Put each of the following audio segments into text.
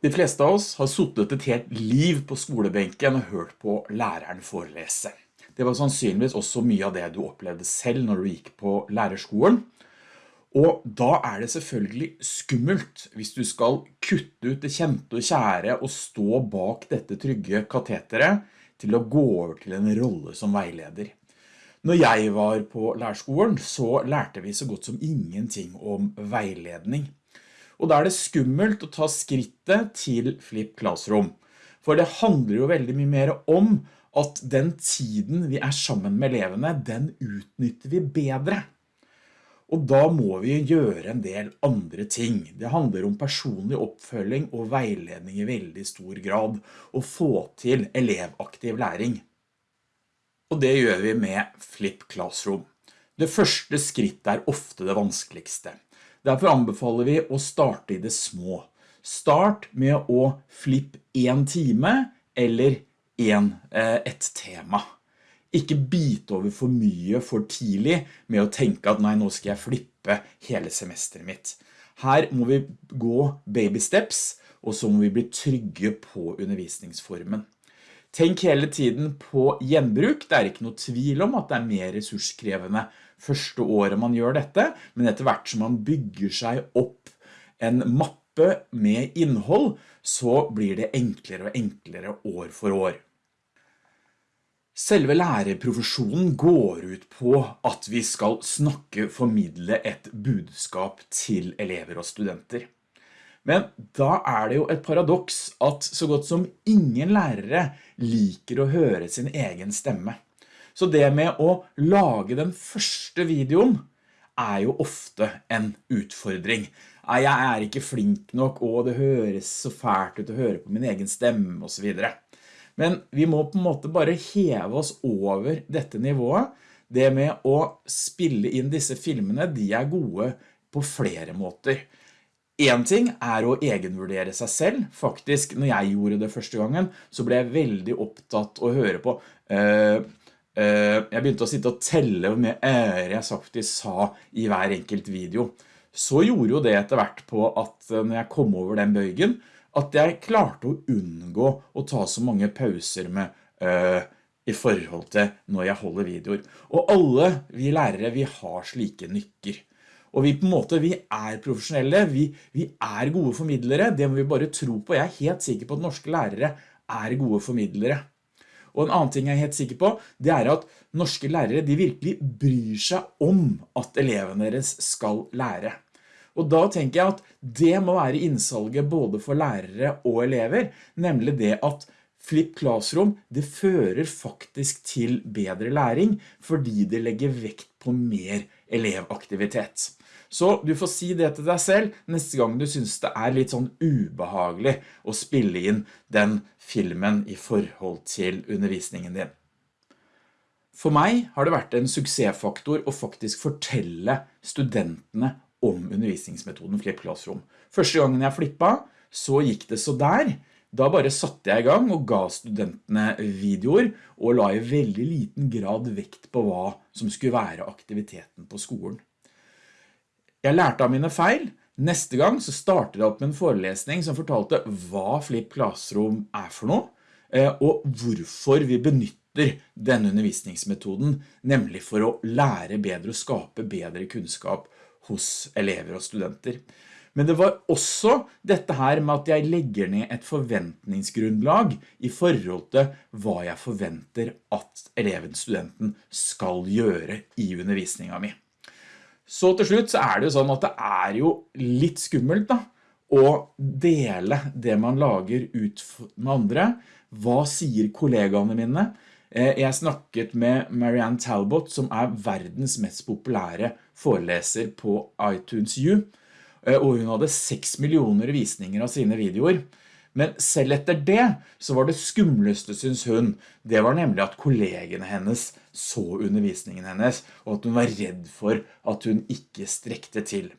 De fleste av oss har suttet et helt liv på skolebenken og hørt på læreren forelese. Det var sannsynligvis også mye av det du opplevde selv når du gikk på lærerskolen. Og da er det selvfølgelig skummelt hvis du skal kutte ut det kjente og kjære og stå bak dette trygge kateteret til å gå over til en rolle som veileder. Når jeg var på lærerskolen så lærte vi så godt som ingenting om veiledning. Og da er det skummelt å ta skrittet til Flip Classroom. For det handler jo veldig mye mer om at den tiden vi er sammen med elevene, den utnytter vi bedre. Og da må vi gjøre en del andre ting. Det handler om personlig oppfølging og veiledning i veldig stor grad, og få til elevaktiv læring. Og det gjør vi med Flip Classroom. Det første skrittet er ofte det vanskeligste. Derfor anbefaler vi å starte i det små. Start med å flippe en time eller en, eh, et tema. Ikke bite over for mye for tidlig med å tenke at nei, nå skal jeg flippe hele semesteret mitt. Her må vi gå baby steps, og så må vi bli trygge på undervisningsformen. Tenk hele tiden på gjenbruk. Det er ikke noe tvil om at det er mer ressurskrevende første året man gjør dette, men etter hvert som man bygger seg opp en mappe med innhold, så blir det enklere og enklere år for år. Selve lærerprofesjonen går ut på at vi skal snakke, formidle et budskap til elever og studenter. Men da er det jo et paradoks at så godt som ingen lærere liker å høre sin egen stemme. Så det med å lage den første videoen er jo ofte en utfordring. Jeg er ikke flink nok, og det høres så fælt ut å høre på min egen stemme, og så videre. Men vi må på en måte bare heve oss over dette nivået. Det med å spille inn disse filmene, de er gode på flere måter. En ting er å egenvurdere seg selv. Faktisk, når jeg gjorde det første gangen, så ble jeg veldig opptatt å høre på uh, Eh, jeg begynte å sitte og telle mye ære jeg faktisk sa i hver enkelt video. Så gjorde jo det etter hvert på at eh, når jeg kom over den bøygen, at jeg klarte å unngå å ta så mange pauser med i forhold til når jeg holder videoer. Og alle vi lærere, vi har slike nykker. Og vi på en måte, vi er profesjonelle, vi, vi er gode formidlere, det må vi bare tro på. Jeg er helt sikker på at norske lærere er gode formidlere. Og en annen ting jeg er helt sikker på, det er at norske lærere de virkelig bryr seg om at elevene deres skal lære. Og da tenker jeg at det må være innsalget både for lærere og elever, nemlig det at Flip Classroom, det fører faktisk til bedre læring, fordi det legger vekt på mer elevaktivitet. Så du får si det til deg selv neste gang du synes det er litt sånn ubehagelig å spille inn den filmen i forhold til undervisningen din. For meg har det vært en suksessfaktor å faktisk fortelle studentene om undervisningsmetoden Flip Classroom. Første gangen jeg flippet, så gikk det så der. Da bare satte jeg i gang og ga studentene videoer og la i veldig liten grad vekt på hva som skulle være aktiviteten på skolen. Jeg lærte av mine feil. Neste gang så startet jeg opp med en forelesning som fortalte hva Flip Classroom er for noe, eh, og hvorfor vi benytter denne undervisningsmetoden, nemlig for å lære bedre og skape bedre kunnskap hos elever og studenter. Men det var også dette her med at jeg legger ned et forventningsgrunnlag i forhold til hva jeg forventer at eleven, studenten, skal gjøre i undervisningen min. Så til slutt så er det jo sånn at det er jo litt skummelt da, å dele det man lager ut med andre. Hva sier kollegaene mine? Eh, jeg snakket med Marianne Talbot, som er verdens mest populære foreleser på iTunes U, og hun hadde 6 millioner visninger av sine videoer. Men selv etter det så var det skumleste, synes hun, det var nemlig at kollegene hennes så undervisningen hennes, og at hun var redd for at hun ikke strekte til.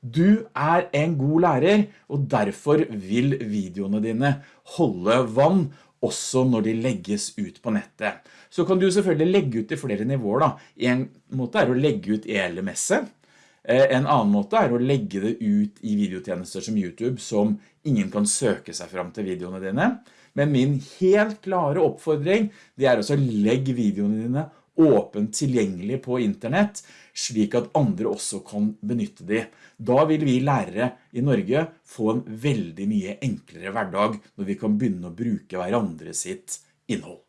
Du er en god lærer, og derfor vil videoene dine holde vann også når de legges ut på nettet. Så kan du selvfølgelig legge ut i flere nivåer da. En måte er å legge ut i LMS-et, En annen måte er å legge det ut i videotjenester som YouTube som ingen kan søke seg fram til videoene dine. Men min helt klare oppfordring, det er å legge videoene dine åpent tilgjengelig på internett, slik at andre også kan benytte de. Da vil vi lærere i Norge få en veldig mye enklere hverdag når vi kan begynne å bruke hverandre sitt innhold.